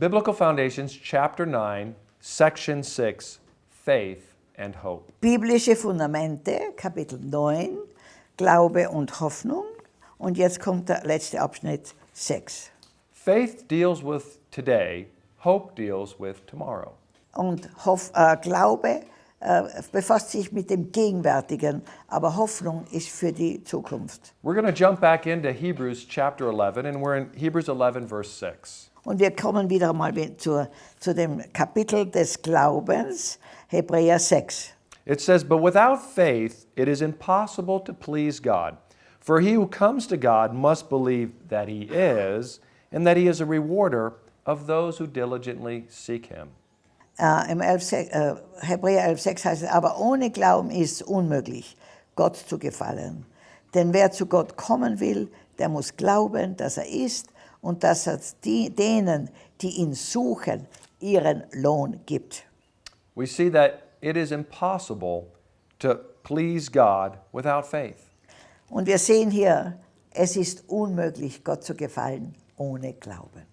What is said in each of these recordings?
Biblical Foundations, Chapter 9, Section 6 Faith and Hope. Biblische Fundamente, Kapitel 9, Glaube und Hoffnung. Und jetzt kommt der letzte Abschnitt 6. Faith deals with today, hope deals with tomorrow. Und Hoff, äh, Glaube äh, befasst sich mit dem Gegenwärtigen, aber Hoffnung ist für die Zukunft. We're going to jump back into Hebrews chapter 11, and we're in Hebrews 11, verse 6. Und wir kommen wieder mal zu, zu dem Kapitel des Glaubens, Hebräer 6. It says, But without faith it is impossible to please God. For he who comes to God must believe that he is, and that he is a rewarder of those who diligently seek him. Äh, Im 11, äh, Hebräer 11,6 heißt es, aber ohne Glauben ist es unmöglich, Gott zu gefallen. Denn wer zu Gott kommen will, der muss glauben, dass er ist und dass er denen, die ihn suchen, ihren Lohn gibt. We see that it is impossible to please God without faith. Und wir sehen hier, es ist unmöglich, Gott zu gefallen ohne Glauben.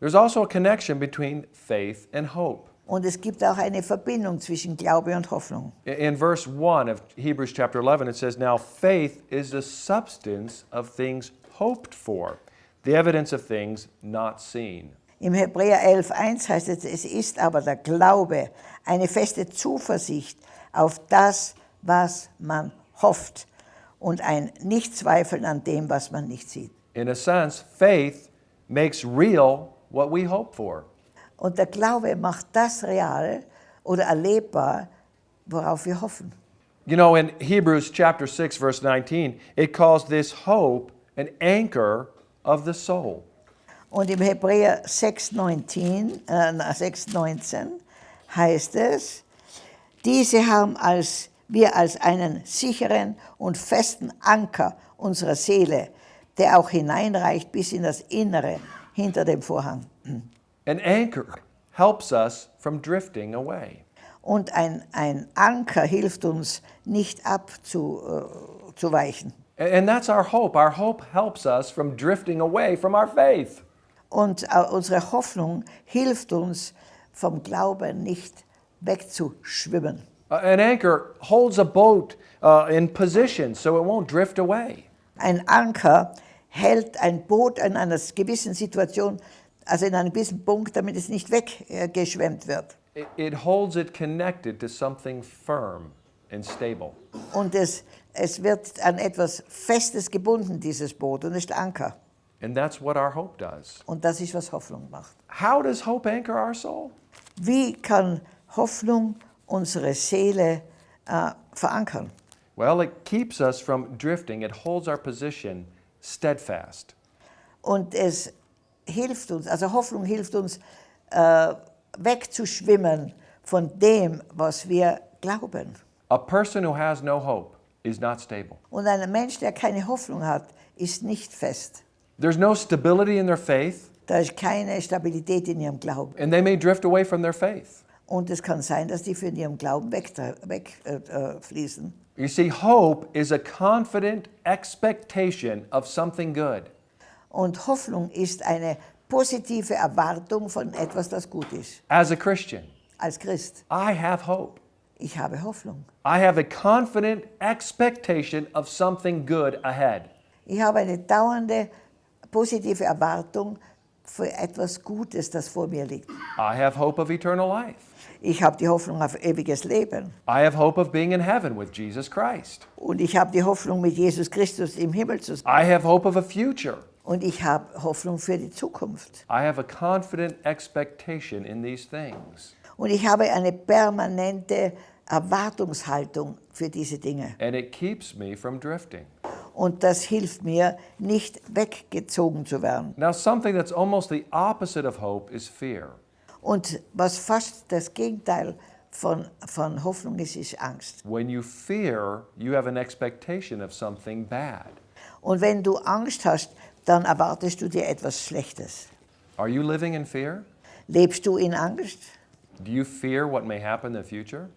There's also a connection between faith and hope. Und es gibt auch eine Verbindung zwischen Glaube und Hoffnung. In- In verse 1 of Hebrews chapter 11, it says, Now faith is the substance of things hoped for, the evidence of things not seen. Im Hebräer 11,1 heißt es, es ist aber der Glaube, eine feste Zuversicht auf das, was man hofft und ein Nichtzweifeln an dem, was man nicht sieht. In a sense, faith makes real what we hope for. Und der Glaube macht das real oder erlebbar, worauf wir hoffen. You know, in Hebrews chapter 6, verse 19, it calls this hope an anchor of the soul. Und im Hebräer 6,19 äh, na, 6,19 heißt es, diese haben als, wir als einen sicheren und festen Anker unserer Seele, der auch hineinreicht bis in das Innere hinter dem Vorhang. An anchor helps us from drifting away. Und ein, ein Anker hilft uns, nicht abzuweichen. And that's our hope. Our hope helps us from drifting away from our faith. Und äh, unsere Hoffnung hilft uns, vom Glauben nicht wegzuschwimmen. An anchor holds a boat uh, in position so it won't drift away. Ein Anker hält ein Boot in einer gewissen Situation, also in einem gewissen Punkt, damit es nicht weggeschwemmt wird. It, it holds it connected to something firm and stable. Und es, es wird an etwas Festes gebunden, dieses Boot, und es ist Anker. And that's what our hope does. Und das ist, was Hoffnung macht. How does hope anchor our soul? Wie kann Hoffnung unsere Seele äh, verankern? Well, it keeps us from drifting. It holds our position steadfast. Und es hilft uns, also Hoffnung hilft uns, äh, wegzuschwimmen von dem, was wir glauben. A person who has no hope is not stable. Und ein Mensch, der keine Hoffnung hat, ist nicht fest. There's no stability in their faith, Da ist keine Stabilität in ihrem Glauben. and they may drift away from their faith. Und es kann sein, dass die von ihrem Glauben wegfließen. Äh, weg, äh, äh, fließen. You see, hope is a confident expectation of something good. Und Hoffnung ist eine positive Erwartung von etwas, das gut ist. As a Christian, Als Christ, I have hope. Ich habe Hoffnung. I have a confident expectation of something good ahead. Ich habe eine dauernde positive Erwartung für etwas Gutes, das vor mir liegt. I have hope of eternal life. Ich habe die Hoffnung auf ewiges Leben. I have hope of being in heaven with Jesus Christ. Und ich habe die Hoffnung, mit Jesus Christus im Himmel zu sein. I have hope of a future. Und ich habe Hoffnung für die Zukunft. I have a confident expectation in these things. Und ich habe eine permanente Erwartungshaltung für diese Dinge. And it keeps me from drifting. Und das hilft mir, nicht weggezogen zu werden. Now, something that's almost the opposite of hope is fear. Und was fast das Gegenteil von, von Hoffnung ist, ist Angst. When you fear, you have an expectation of something bad. Und wenn du Angst hast, dann erwartest du dir etwas Schlechtes. Are you living in fear? Lebst du in Angst? Do you fear what may happen in the future?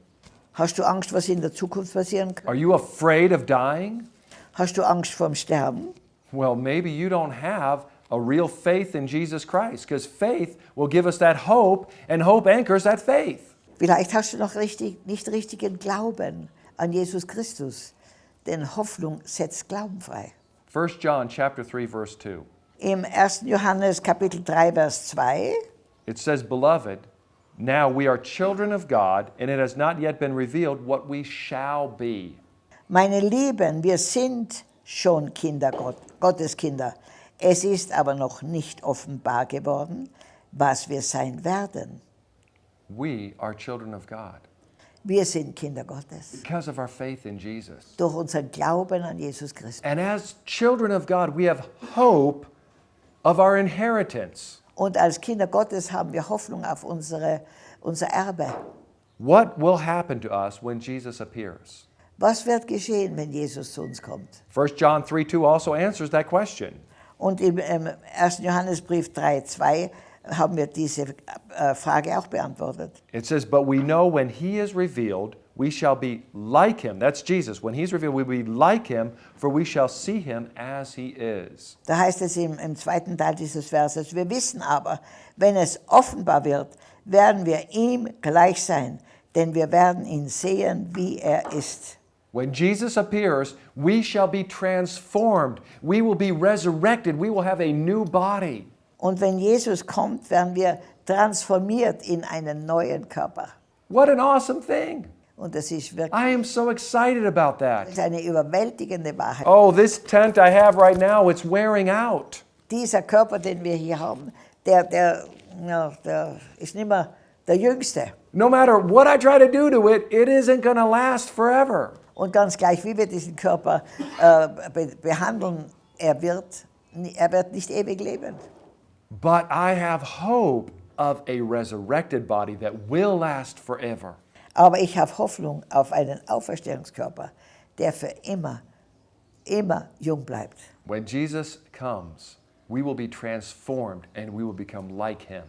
Hast du Angst, was in der Zukunft passieren kann? Are you afraid of dying? Hast du Angst vorm Sterben? Well, maybe you don't have a real faith in Jesus Christ because faith will give us that hope and hope anchors that faith. Vielleicht hast du noch richtig, nicht richtigen Glauben an Jesus Christus, denn Hoffnung setzt Glauben frei. 1 John chapter 3 verse 2. Im 1. Johannes Kapitel 3 Vers 2 It says, "Beloved, now we are children of God, and it has not yet been revealed what we shall be." Meine Lieben, wir sind schon Kinder Gott, Gottes Kinder. Es ist aber noch nicht offenbar geworden, was wir sein werden. We are children of God Wir sind Kinder Gottes because of our faith in Jesus. durch unseren Glauben an Jesus Christus. And as children of God, we have hope of our inheritance. Und als Kinder Gottes haben wir Hoffnung auf unsere, unser Erbe. What will happen to us when Jesus appears? Was wird geschehen, wenn Jesus zu uns kommt? 1 John 3 2 also answers that question. Und im ähm, 1. Johannesbrief 3,2 haben wir diese äh, Frage auch beantwortet. It says, But we know when he is revealed, we shall be like him. That's Jesus. When he's revealed, we will be like him, for we shall see him as he is. Da heißt es im, im zweiten Teil dieses Verses, wir wissen aber, wenn es offenbar wird, werden wir ihm gleich sein, denn wir werden ihn sehen, wie er ist. When Jesus appears, we shall be transformed. We will be resurrected. We will have a new body. Und wenn Jesus kommt, werden wir transformiert in einen neuen Körper. What an awesome thing! Und das ist wirklich I am so excited about that. eine überwältigende Wahrheit. Oh, this tent I have right now, it's wearing out. Dieser Körper, den wir hier haben, der, der, ja, der ist nicht mehr der Jüngste. No matter what I try to do to it, it isn't going to last forever. Und ganz gleich, wie wir diesen Körper äh, be behandeln, er wird, er wird nicht ewig leben. But I have hope of a resurrected body that will last forever. Aber ich habe Hoffnung auf einen Auferstehungskörper, der für immer, immer jung bleibt. When Jesus comes, we will be transformed and we will become like him.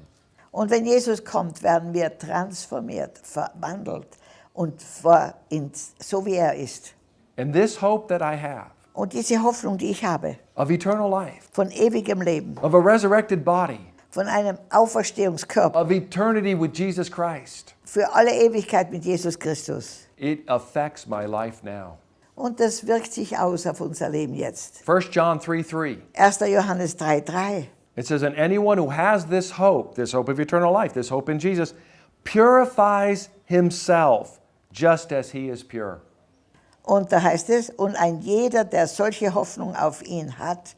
Und wenn Jesus kommt, werden wir transformiert, verwandelt und vor ins, so wie er ist. And this hope that I have Und diese Hoffnung, die ich habe, of eternal life, von ewigem Leben, of a resurrected body, von einem Auferstehungskörper, of eternity with Jesus Christ, für alle Ewigkeit mit Jesus Christus. it affects my life now. Und das wirkt sich aus auf unser Leben jetzt. 1 John 3 3. 1. Johannes 3,3. It says, And anyone who has this hope, this hope of eternal life, this hope in Jesus, purifies himself just as he is pure. Und da heißt es, und ein jeder, der solche Hoffnung auf ihn hat,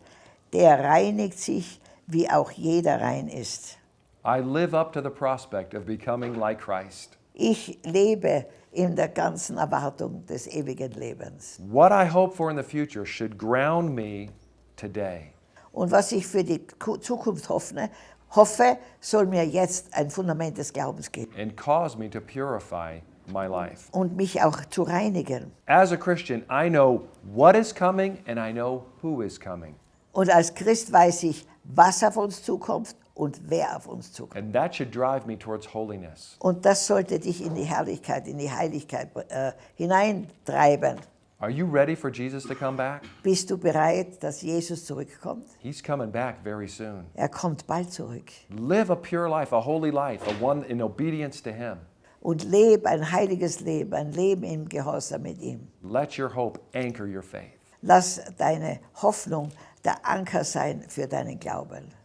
der reinigt sich, wie auch jeder rein ist. I live up to the prospect of becoming like Christ. Ich lebe in der ganzen Erwartung des ewigen Lebens. What I hope for in the future should ground me today. Und was ich für die Ku- Zukunft hoffe, hoffe, soll mir jetzt ein Fundament des Glaubens geben and cause me to purify my life. und mich auch zu reinigen. As a Christian, I know what is coming and I know who is coming. Und als Christ weiß ich, was auf uns zukommt und wer auf uns zukommt. And that should drive me towards holiness. Und das sollte dich in die Herrlichkeit, in die Heiligkeit äh, hineintreiben. Are you ready for Jesus to come back? Bist du bereit, dass Jesus zurückkommt? He's coming back very soon. Er kommt bald zurück. Live a pure life, a holy life, a one in obedience to Him. Und lebe ein heiliges Leben, ein Leben im Gehorsam mit ihm. Let your hope anchor your faith. Lass deine Hoffnung der Anker sein für deinen Glauben.